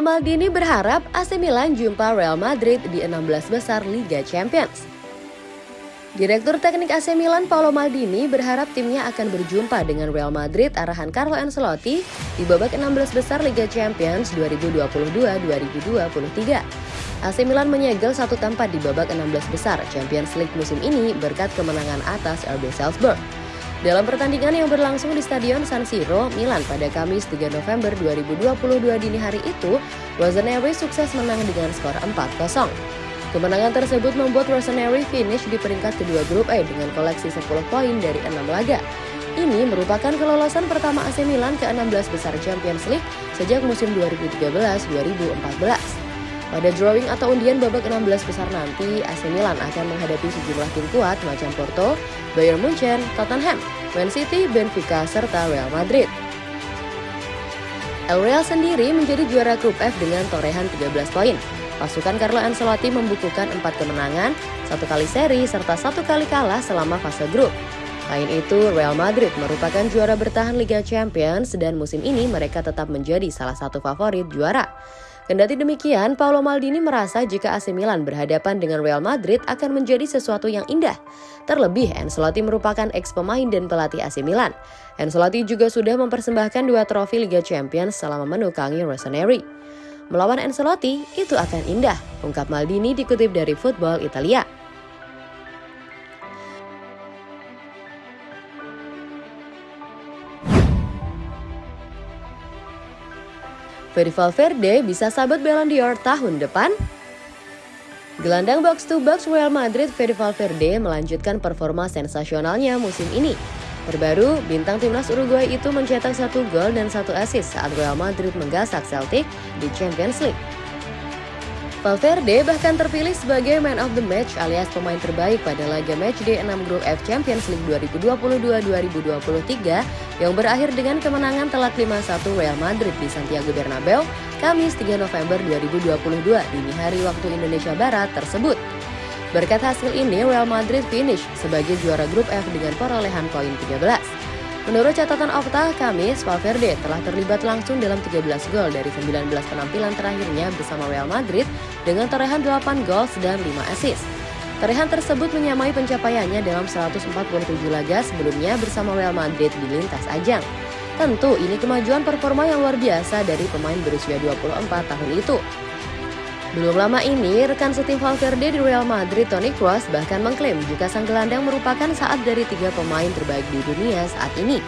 Maldini berharap AC Milan jumpa Real Madrid di 16 besar Liga Champions. Direktur Teknik AC Milan Paolo Maldini berharap timnya akan berjumpa dengan Real Madrid arahan Carlo Ancelotti di babak 16 besar Liga Champions 2022-2023. AC Milan menyegel satu tempat di babak 16 besar Champions League musim ini berkat kemenangan atas RB Salzburg. Dalam pertandingan yang berlangsung di Stadion San Siro, Milan pada Kamis 3 November 2022 dini hari itu, Rossoneri sukses menang dengan skor 4-0. Kemenangan tersebut membuat Rossoneri finish di peringkat kedua grup A dengan koleksi 10 poin dari 6 laga. Ini merupakan kelolosan pertama AC Milan ke 16 besar Champions League sejak musim 2013-2014. Pada drawing atau undian babak 16 besar nanti, AC Milan akan menghadapi sejumlah tim kuat macam Porto, Bayern Munchen, Tottenham, Man City, Benfica, serta Real Madrid. El Real sendiri menjadi juara grup F dengan torehan 13 poin. Pasukan Carlo Ancelotti membukukan empat kemenangan, satu kali seri, serta satu kali kalah selama fase grup. Lain itu, Real Madrid merupakan juara bertahan Liga Champions dan musim ini mereka tetap menjadi salah satu favorit juara. Kendati demikian, Paolo Maldini merasa jika AC Milan berhadapan dengan Real Madrid akan menjadi sesuatu yang indah. Terlebih, Ancelotti merupakan ex pemain dan pelatih AC Milan. Ancelotti juga sudah mempersembahkan dua trofi Liga Champions selama menukangi Rossoneri. Melawan Ancelotti itu akan indah, ungkap Maldini dikutip dari Football Italia. Fede Valverde bisa sabat Ballon d'Or tahun depan? Gelandang box to box Real Madrid Fede Valverde melanjutkan performa sensasionalnya musim ini. Terbaru, bintang timnas Uruguay itu mencetak satu gol dan satu assist saat Real Madrid menggasak Celtic di Champions League. Valverde bahkan terpilih sebagai man of the match alias pemain terbaik pada laga matchday 6 grup F Champions League 2022-2023 yang berakhir dengan kemenangan telak 5-1 Real Madrid di Santiago Bernabeu Kamis 3 November 2022 dini hari waktu Indonesia Barat tersebut. Berkat hasil ini, Real Madrid finish sebagai juara grup F dengan perolehan poin 13. Menurut catatan Opta, Kamis, Valverde telah terlibat langsung dalam 13 gol dari 19 penampilan terakhirnya bersama Real Madrid dengan torehan 8 gol dan 5 assist. Torehan tersebut menyamai pencapaiannya dalam 147 laga sebelumnya bersama Real Madrid di lintas ajang. Tentu ini kemajuan performa yang luar biasa dari pemain berusia 24 tahun itu. Belum lama ini, rekan setim Valverde di Real Madrid, Toni Kroos, bahkan mengklaim jika sang gelandang merupakan saat dari tiga pemain terbaik di dunia saat ini.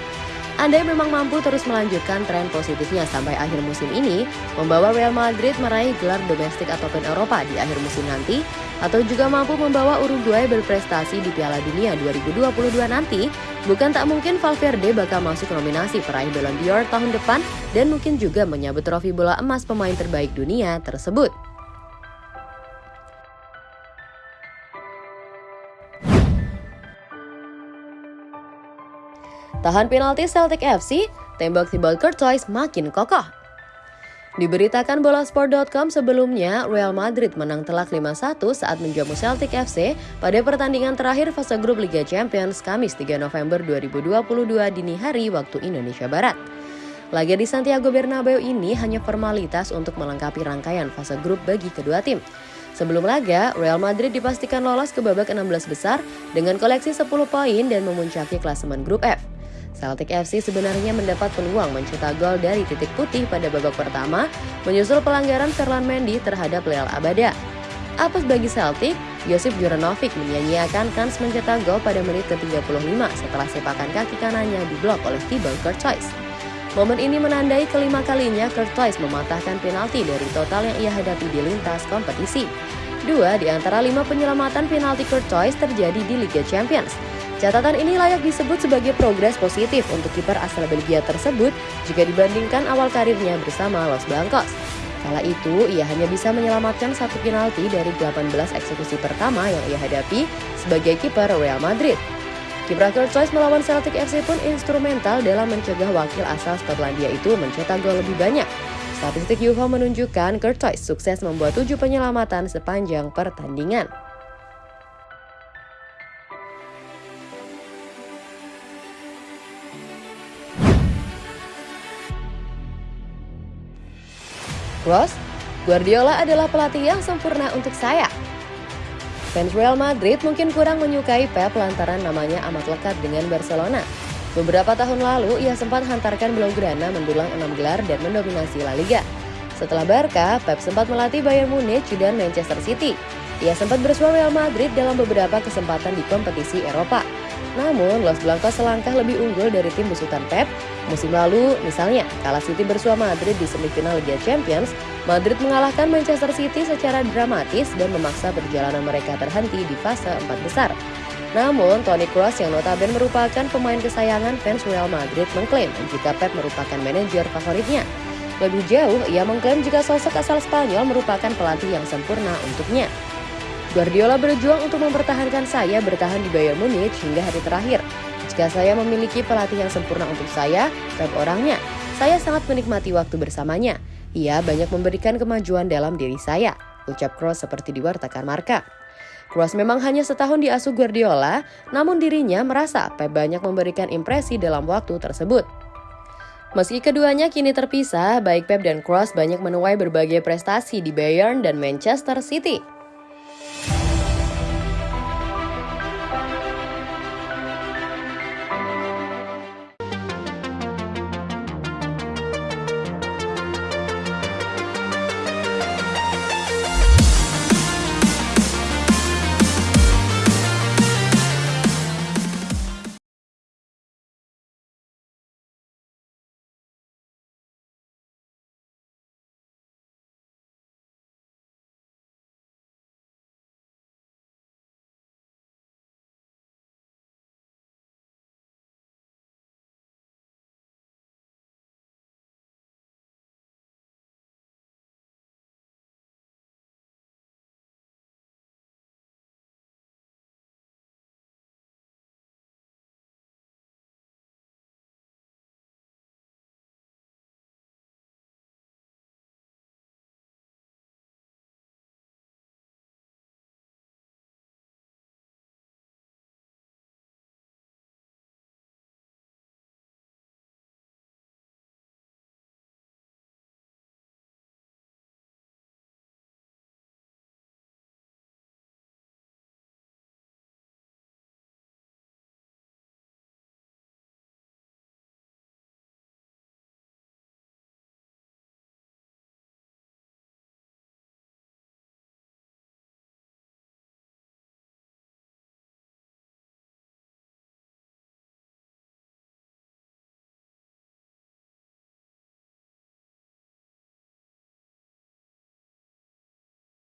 Andai memang mampu terus melanjutkan tren positifnya sampai akhir musim ini, membawa Real Madrid meraih gelar domestik ataupun Eropa di akhir musim nanti, atau juga mampu membawa Uruguay berprestasi di Piala Dunia 2022 nanti, bukan tak mungkin Valverde bakal masuk nominasi peraih Ballon d'Or tahun depan dan mungkin juga menyabut trofi bola emas pemain terbaik dunia tersebut. Tahan penalti Celtic FC, tembak timbal Courtois makin kokoh. Diberitakan bolasport.com sebelumnya, Real Madrid menang telak 5-1 saat menjamu Celtic FC pada pertandingan terakhir fase grup Liga Champions Kamis 3 November 2022 dini hari waktu Indonesia Barat. Laga di Santiago Bernabeu ini hanya formalitas untuk melengkapi rangkaian fase grup bagi kedua tim. Sebelum laga, Real Madrid dipastikan lolos ke babak 16 besar dengan koleksi 10 poin dan memuncaki klasemen grup F. Celtic FC sebenarnya mendapat peluang mencetak gol dari titik putih pada babak pertama, menyusul pelanggaran Ferland Mendy terhadap Leal Abada. Apes bagi Celtic, Josip Juranovic menyanyiakan kans mencetak gol pada menit ke-35 setelah sepakan kaki kanannya diblok oleh Thibaut Courtois. Momen ini menandai kelima kalinya Courtois mematahkan penalti dari total yang ia hadapi di lintas kompetisi. Dua di antara lima penyelamatan penalti Courtois terjadi di Liga Champions, Catatan ini layak disebut sebagai progres positif untuk kiper asal Belgia tersebut jika dibandingkan awal karirnya bersama Los Blancos. Kala itu, ia hanya bisa menyelamatkan satu penalti dari 18 eksekusi pertama yang ia hadapi sebagai kiper Real Madrid. Kiprah Courtois melawan Celtic FC pun instrumental dalam mencegah wakil asal Skotlandia itu mencetak gol lebih banyak. Statistik UFO menunjukkan Courtois sukses membuat tujuh penyelamatan sepanjang pertandingan. Ross Guardiola adalah pelatih yang sempurna untuk saya. Fans Real Madrid mungkin kurang menyukai Pep lantaran namanya amat lekat dengan Barcelona. Beberapa tahun lalu, ia sempat hantarkan Blaugrana mendulang enam gelar dan mendominasi La Liga. Setelah Barca, Pep sempat melatih Bayern Munich dan Manchester City. Ia sempat bersua Real Madrid dalam beberapa kesempatan di kompetisi Eropa. Namun, Los Blancos selangkah lebih unggul dari tim besutan Pep. Musim lalu, misalnya, kala City bersua Madrid di semifinal Liga Champions, Madrid mengalahkan Manchester City secara dramatis dan memaksa perjalanan mereka terhenti di fase empat besar. Namun, Toni Kroos yang notabene merupakan pemain kesayangan fans Real Madrid mengklaim jika Pep merupakan manajer favoritnya. Lebih jauh, ia mengklaim jika sosok asal Spanyol merupakan pelatih yang sempurna untuknya. Guardiola berjuang untuk mempertahankan saya bertahan di Bayern Munich hingga hari terakhir. Jika saya memiliki pelatih yang sempurna untuk saya, Pep orangnya, saya sangat menikmati waktu bersamanya. Ia banyak memberikan kemajuan dalam diri saya, ucap Kroos seperti diwartakan Marka. Kroos memang hanya setahun diasuh Guardiola, namun dirinya merasa Pep banyak memberikan impresi dalam waktu tersebut. Meski keduanya kini terpisah, baik Pep dan Kroos banyak menuai berbagai prestasi di Bayern dan Manchester City.